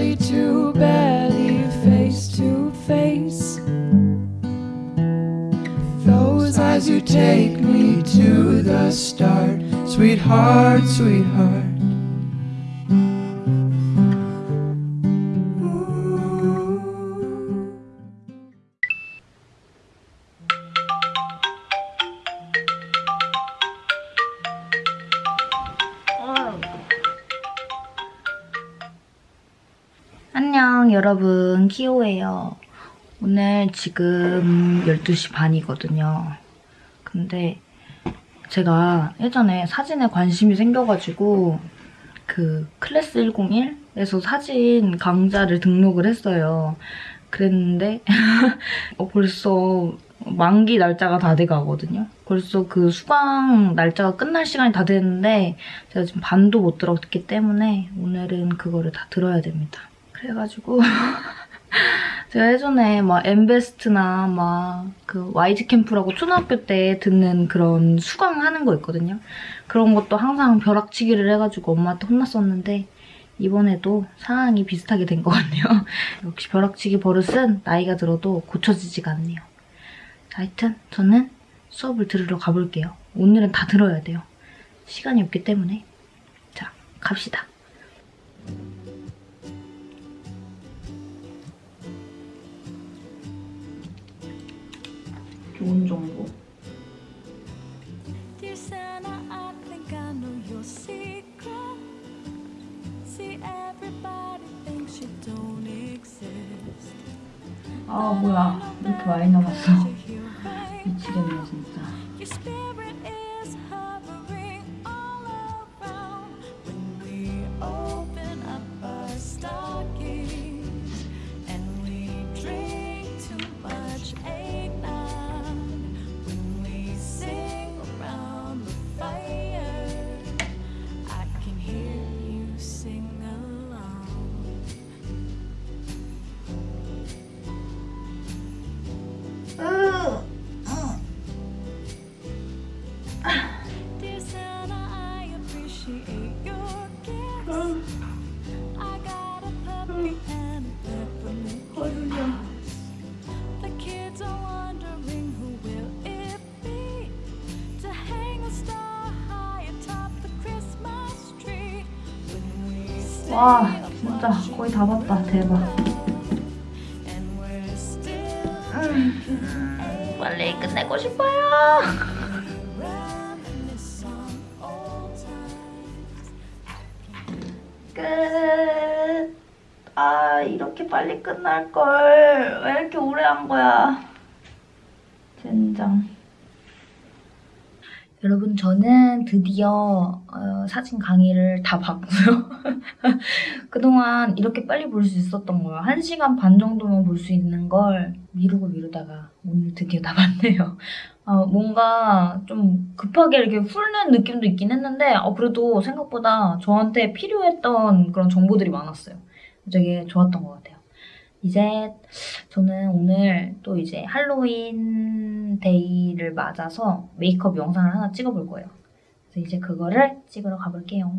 belly to belly, face to face. Those eyes you take me to the start, sweetheart, sweetheart. 안녕 여러분. 키오예요. 오늘 지금 12시 반이거든요. 근데 제가 예전에 사진에 관심이 생겨가지고 그 클래스 101에서 사진 강좌를 등록을 했어요. 그랬는데 어, 벌써 만기 날짜가 다 돼가거든요. 벌써 그 수강 날짜가 끝날 시간이 다 됐는데 제가 지금 반도 못 들었기 때문에 오늘은 그거를 다 들어야 됩니다 그래가지고 제가 예전에 막 엠베스트나 막 그 YG 캠프라고 초등학교 때 듣는 그런 수강하는 거 있거든요. 그런 것도 항상 벼락치기를 해가지고 엄마한테 혼났었는데 이번에도 상황이 비슷하게 된 것 같네요. 역시 벼락치기 버릇은 나이가 들어도 고쳐지지가 않네요. 자, 하여튼 저는 수업을 들으러 가볼게요. 오늘은 다 들어야 돼요. 시간이 없기 때문에. 자, 갑시다. 좋은 정보. 아 뭐야 이렇게 많이 남았어. 미치겠네 진짜. 와 진짜 거의 다 봤다 대박. still 빨리 끝내고 싶어요. 끝. 아 이렇게 빨리 끝날 걸. 왜 이렇게 오래 한 거야? 젠장. 여러분 저는 드디어 어, 사진 강의를 다 봤고요. 그동안 이렇게 빨리 볼 수 있었던 거예요. 1시간 반 정도만 볼 수 있는 걸 미루고 미루다가 오늘 드디어 다 봤네요. 어, 뭔가 좀 급하게 이렇게 훑는 느낌도 있긴 했는데 어, 그래도 생각보다 저한테 필요했던 그런 정보들이 많았어요. 되게 좋았던 것 같아요. 이제 저는 오늘 또 이제 할로윈 데이를 맞아서 메이크업 영상을 하나 찍어볼 거예요. 그래서 이제 그거를 찍으러 가볼게요.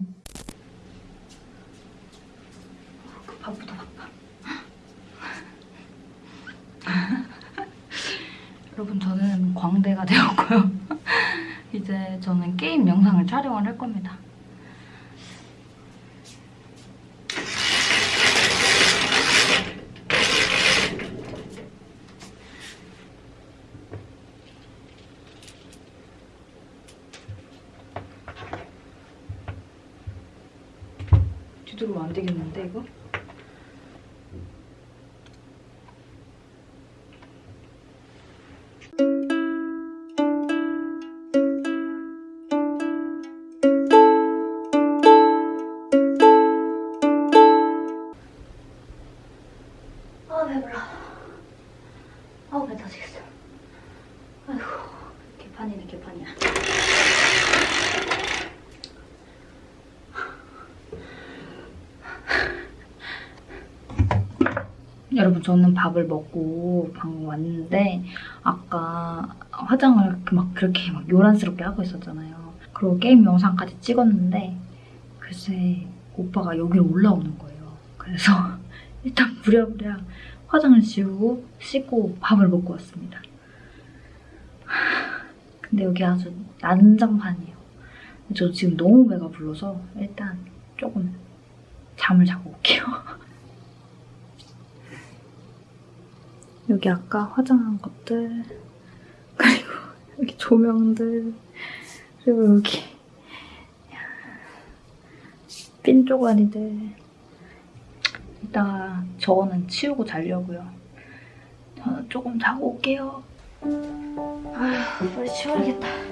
바쁘다 바빠. 여러분 저는 광대가 되었고요. 이제 저는 게임 영상을 촬영을 할 겁니다. 안 되겠는데 이거? 여러분 저는 밥을 먹고 방금 왔는데 아까 화장을 막 그렇게 막 요란스럽게 하고 있었잖아요. 그리고 게임 영상까지 찍었는데 글쎄 오빠가 여기로 올라오는 거예요. 그래서 일단 부랴부랴 화장을 지우고 씻고 밥을 먹고 왔습니다. 하, 근데 여기 아주 난장판이에요. 저 지금 너무 배가 불러서 일단 조금 잠을 자고 올게요. 여기 아까 화장한 것들 그리고 여기 조명들 그리고 여기 핀 쪼가리들 이따가 저거는 치우고 자려고요. 저는 조금 자고 올게요. 아휴, 빨리 치워야겠다.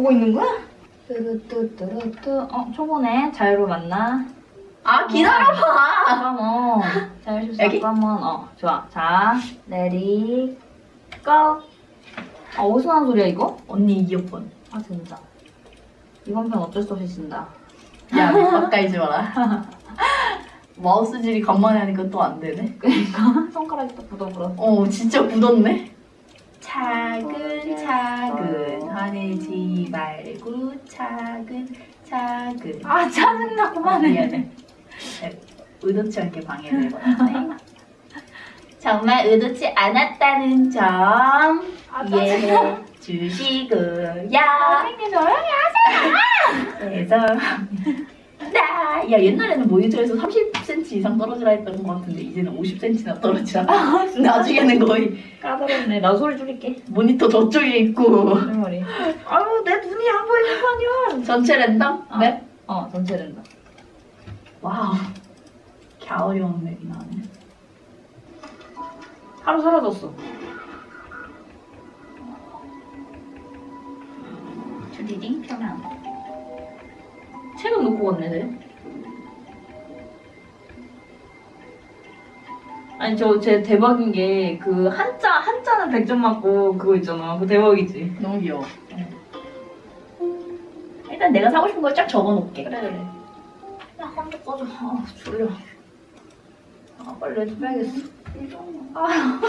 보고 있는 거야? 뚜루뚜뚜루뚜. 어, 초보네. 자유로 만나. 아 기다려봐. 잠깐만. 자유로 여기? 잠깐만. 어, 좋아. 자, 내리, 고. 아, 어디서 나는 소리야, 이거? 언니 이어폰. 아, 진짜. 이번 편 어쩔 수 없이 쓴다. 야 가까이지 마라. 마우스 질이 간만에 하니까 또 안 되네. 그러니까 손가락이 또 굳어버렸어. 어 진짜 굳었네. 차근 차근 화내지 말고 차근 차근. 아 짜증나 아, 그만해. 미안해. 네, 의도치 않게 방해를 해버렸네. 정말 의도치 않았다는 점 아, 이해해 주시고요. 선생님 조용히 죄송합니다. 야 옛날에는 모니터에서 30cm 이상 떨어지라 했던 것 같은데 이제는 50cm나 떨어지라. 나중에는 거의 까다롭네. 나 소리 줄일게. 모니터 저쪽에 있고 머리. 아유 내 눈이 안 보이는 거 아니야. 전체 랜덤 어. 맵. 어 전체 된다. 와우. 개 어려운 맵이 나네. 하루 사라졌어. 주디딩 편안. 쟤. 아니 저 제 대박인 게 그 한자 한자는 100점 맞고 그거 있잖아. 그 대박이지. 너무 귀여워. 일단 내가 사고 싶은 걸 쫙 적어놓을게. 그래 그래. 야 깜짝 꺼져. 아 졸려. 아 빨리 레드 빼야겠어. 아.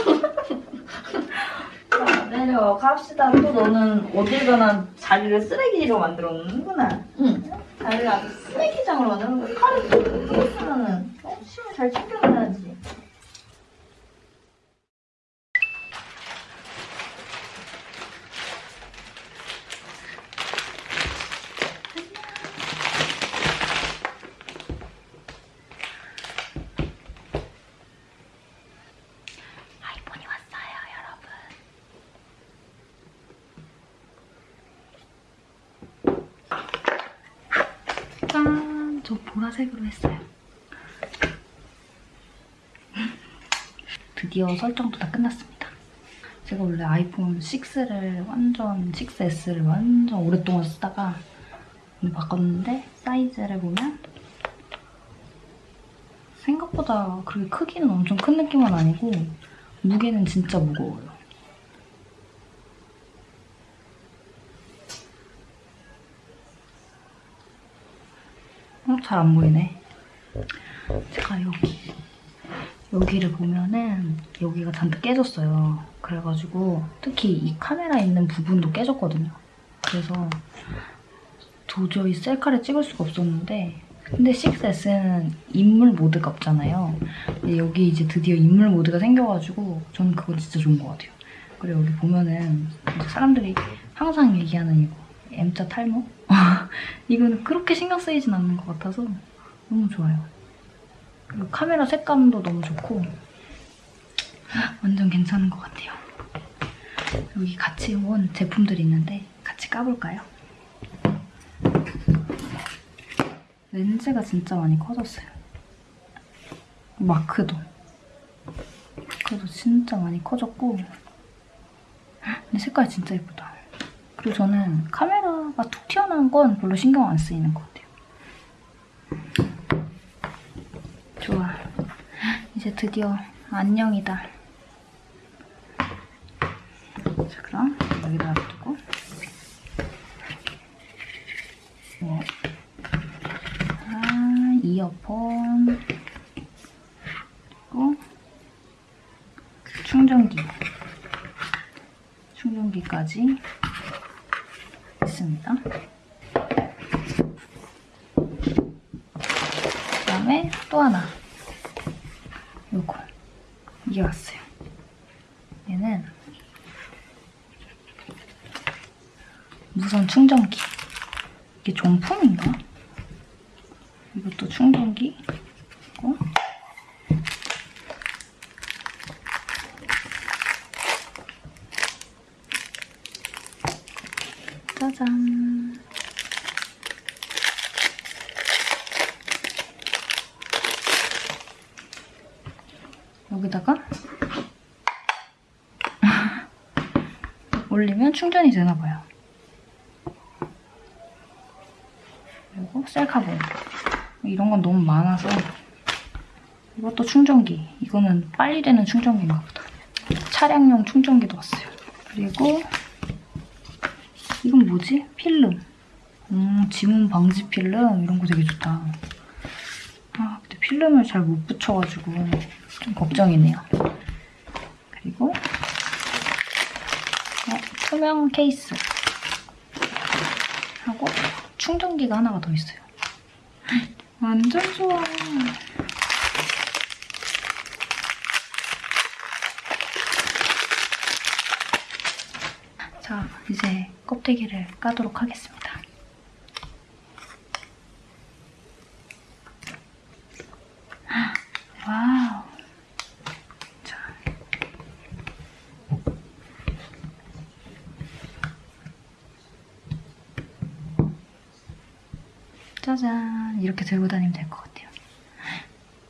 자, 내려 갑시다. 또 너는 어딜 가나 자리를 쓰레기로 만들어 놓는구나. 응. 자리를 아주 쓰레기장으로 만드는 거야. 칼을 또 쓰면은 어, 침을 잘 챙겨놔야지. 아이폰이 왔어요, 여러분. 보라색으로 했어요. 드디어 설정도 다 끝났습니다. 제가 원래 아이폰 6를 완전 6S를 완전 오랫동안 쓰다가 오늘 바꿨는데 사이즈를 보면 생각보다 그렇게 크기는 엄청 큰 느낌은 아니고 무게는 진짜 무거워요. 어, 잘 안 보이네. 제가 여기 여기를 보면은 여기가 잔뜩 깨졌어요. 그래가지고 특히 이 카메라 있는 부분도 깨졌거든요. 그래서 도저히 셀카를 찍을 수가 없었는데 근데 6S는 인물 모드가 없잖아요. 근데 여기 이제 드디어 인물 모드가 생겨가지고 저는 그거 진짜 좋은 것 같아요. 그리고 여기 보면은 사람들이 항상 얘기하는 이거 M자 탈모? 이거는 그렇게 신경 쓰이진 않는 것 같아서 너무 좋아요. 그리고 카메라 색감도 너무 좋고 완전 괜찮은 것 같아요. 여기 같이 온 제품들이 있는데 같이 까볼까요? 렌즈가 진짜 많이 커졌어요. 마크도. 마크도 진짜 많이 커졌고 근데 색깔이 진짜 예쁘다. 그리고 저는 카메라가 툭 튀어나온 건 별로 신경 안 쓰이는 것 같아요. 좋아. 이제 드디어 안녕이다. 자, 그럼 여기다 두고. 네. 아, 이어폰. 그리고 충전기. 충전기까지 있습니다. 그 다음에 또 하나. 요거. 이게 왔어요. 얘는 무선 충전기. 이게 종품인가? 이것도 충전기. 고 짜잔. 여기다가 올리면 충전이 되나 봐요. 그리고 셀카봉. 이런 건 너무 많아서 이것도 충전기. 이거는 빨리 되는 충전기인가 보다. 차량용 충전기도 왔어요. 그리고 이건 뭐지? 필름. 음, 지문 방지 필름 이런 거 되게 좋다. 아, 근데 필름을 잘 못 붙여가지고 좀 걱정이네요. 그리고 어, 투명 케이스 하고 충전기가 하나가 더 있어요. 완전 좋아. 자, 이제 껍데기를 까도록 하겠습니다. 와우. 자. 짜잔. 이렇게 들고 다니면 될 것 같아요.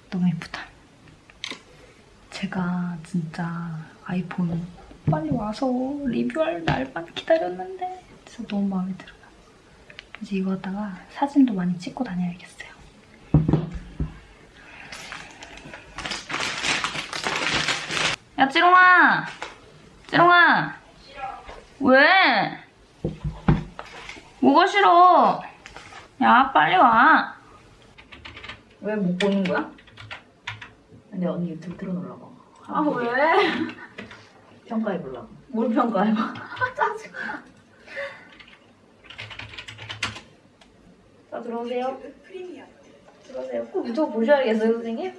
너무 예쁘다. 제가 진짜 아이폰 빨리 와서 리뷰할 날만 기다렸는데 진짜 너무 마음에 들어요. 이제 이거 갖다가 사진도 많이 찍고 다녀야겠어요. 야 찌롱아! 찌롱아! 왜? 뭐가 싫어? 야 빨리 와. 왜 못 보는 거야? 근데 언니 유튜브 틀어놓으려고. 아 왜? 평가해보려고. 뭘 평가해봐. 짜증나. 자 들어오세요. 들어오세요. 꼭 유튜브 보셔야겠어요 선생님.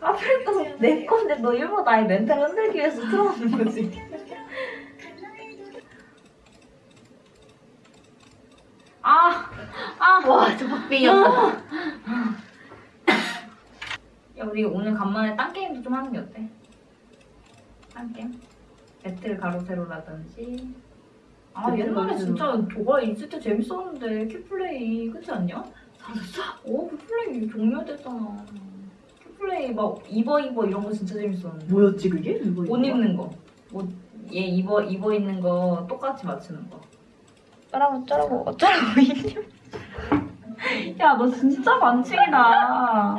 하필 또내 건데 너 일부러 나의 멘탈 흔들기 위해서 틀어놓는 거지. 아, 아, 와, 저 박빙이었다. 야 우리 오늘 간만에 딴 게임도 좀 하는 게 어때? 딴 게임? 배틀 가로세로라든지. 아 배틀 옛날에. 진짜 도가 있을 때 재밌었는데 큐플레이 그렇지 않냐? 사줬어? 오 큐플레이 종료됐잖아. 큐플레이 막 입어 입어 이런 거 진짜 재밌었는데. 뭐였지 그게? 이거 옷 입는 거. 옷 얘 입어 입어 있는 거 똑같이 맞추는 거. 어쩌라고 어쩌라고 어쩌라고 이님. 야 너 진짜 반칙이다.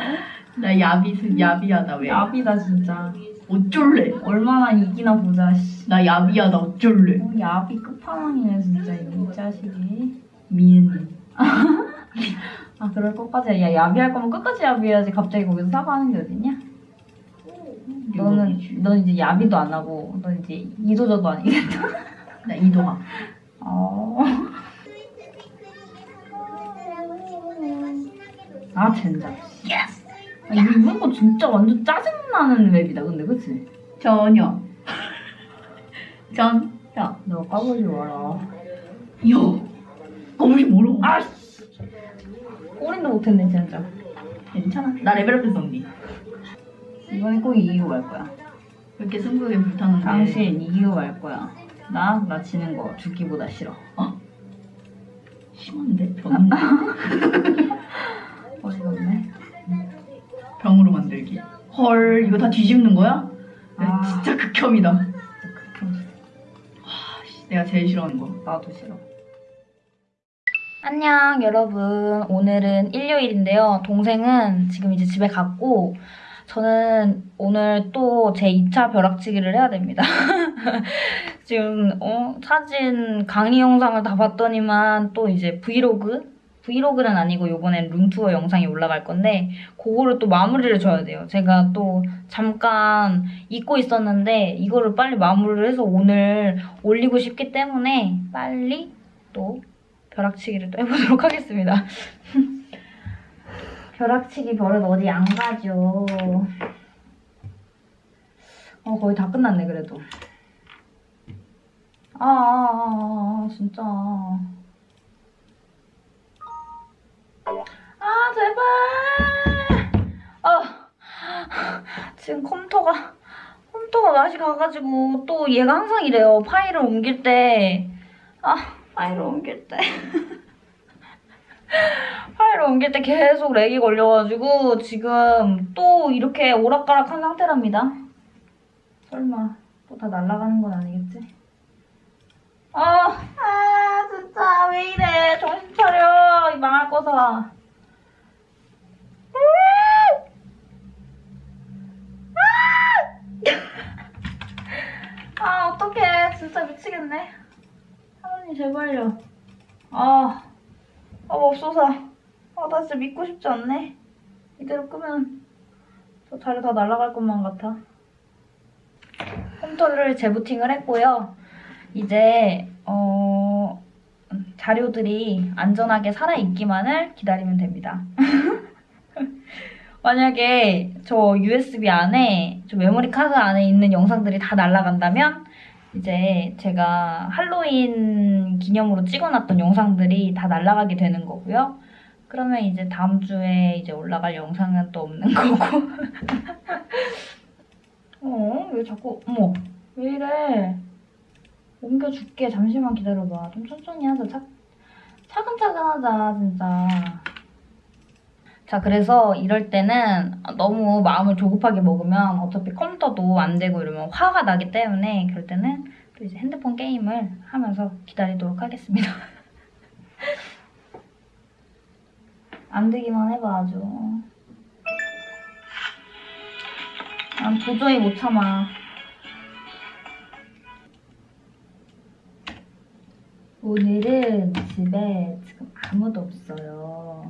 나 야비 야비야 나 왜? 야비다 진짜. 어쩔래? 얼마나 이기나 보자. 씨. 나 야비야 나 어쩔래? 어, 야비 끝판왕이네 진짜 이 자식이. 미엔. 아 그럴 것까지 야 야비할 거면 끝까지 야비해야지 갑자기 거기서 사과하는 게 어딨냐? 너는 넌 이제 야비도 안 하고 넌 이제 이도저도 아니겠다. 나 이동아. 어. 아 젠장. yes. 아, 이거 이번 거 진짜 완전 짜증나는 map이다 근데 그치? 전혀. 전. 야. 너 까불지 마라. 야. 거물이 뭐라고? 아 꼬린도 못했네 진짜. 괜찮아. 나 레벨업했어 언니. 이번에 꼭 이기고 갈 거야. 왜 이렇게 승부욕에 불타는데? 당신 이기고 갈 거야. 나? 나 지는 거 죽기보다 싫어. 심한데 병인데 어이가 없네. 병으로 만들기. 헐 이거 다 뒤집는 거야? 아. 진짜 극혐이다. 극혐. 내가 제일 싫어하는 거. 나도 싫어. 안녕 여러분 오늘은 일요일인데요 동생은 지금 이제 집에 갔고 저는 오늘 또 제 2차 벼락치기를 해야 됩니다 지금 어, 사진 강의 영상을 다 봤더니만 또 이제 브이로그 브이로그는 아니고 요번엔 룸투어 영상이 올라갈 건데 그거를 또 마무리를 줘야 돼요 제가 또 잠깐 잊고 있었는데 이거를 빨리 마무리를 해서 오늘 올리고 싶기 때문에 빨리 또 벼락치기를 또 해보도록 하겠습니다. 벼락치기 버릇 어디 안 가죠. 어 거의 다 끝났네 그래도. 아, 아, 아, 아 진짜. 아 제발. 아 지금 컴퓨터가 컴퓨터가 맛이 가가지고 또 얘가 항상 이래요. 파일을 옮길 때. 아 파일을 옮길 때 파일을 옮길 때 계속 렉이 걸려가지고 지금 또 이렇게 오락가락한 상태랍니다. 설마 또 다 날아가는 건 아니겠지? 아, 아 진짜 왜 이래 정신 차려 이 망할 거사. 아 어떡해 진짜 미치겠네. 하나님 제발요. 아, 아 맙소사. 아, 나 진짜 믿고 싶지 않네. 이대로 끄면 저 자료 다 날아갈 것만 같아. 컴퓨터를 재부팅을 했고요. 이제 어 자료들이 안전하게 살아있기만을 기다리면 됩니다. 만약에 저 USB 안에 저 메모리 카드 안에 있는 영상들이 다 날아간다면 이제 제가 할로윈 기념으로 찍어놨던 영상들이 다 날아가게 되는 거고요. 그러면 이제 다음 주에 이제 올라갈 영상은 또 없는 거고. 어? 왜 자꾸, 어머, 왜 이래? 옮겨줄게. 잠시만 기다려봐. 좀 천천히 하자. 차, 차근차근 하자, 진짜. 자, 그래서 이럴 때는 너무 마음을 조급하게 먹으면 어차피 컴퓨터도 안 되고 이러면 화가 나기 때문에 그럴 때는 또 이제 핸드폰 게임을 하면서 기다리도록 하겠습니다. 안 되기만 해봐, 아주. 난 도저히 못 참아. 오늘은 집에 지금 아무도 없어요.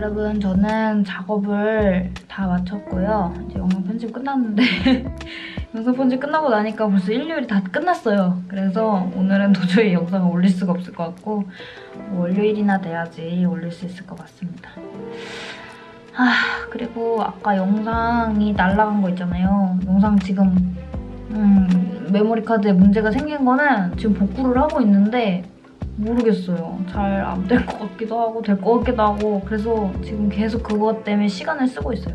여러분, 저는 작업을 다 마쳤고요. 이제 영상 편집 끝났는데, 영상 편집 끝나고 나니까 벌써 일요일이 다 끝났어요. 그래서 오늘은 도저히 영상을 올릴 수가 없을 것 같고, 뭐 월요일이나 돼야지 올릴 수 있을 것 같습니다. 아, 그리고 아까 영상이 날라간 거 있잖아요. 영상 지금, 음, 메모리 카드에 문제가 생긴 거는 지금 복구를 하고 있는데 모르겠어요. 잘 안 될 것 같기도 하고 될 것 같기도 하고 그래서 지금 계속 그것 때문에 시간을 쓰고 있어요.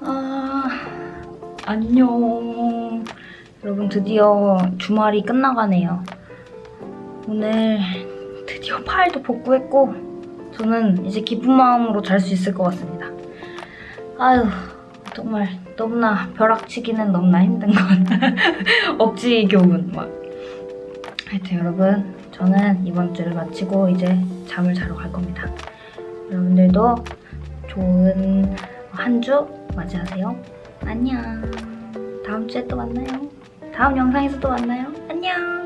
아, 안녕. 드디어 주말이 끝나가네요. 오늘 드디어 파일도 복구했고, 저는 이제 기쁜 마음으로 잘 수 있을 것 같습니다. 아유, 정말 너무나 벼락치기는 너무나 힘든 건 억지 교훈 막. 하여튼 여러분, 저는 이번 주를 마치고 이제 잠을 자러 갈 겁니다. 여러분들도 좋은 한 주 맞이하세요. 안녕. 다음 주에 또 만나요. 다음 영상에서 또 만나요. 안녕.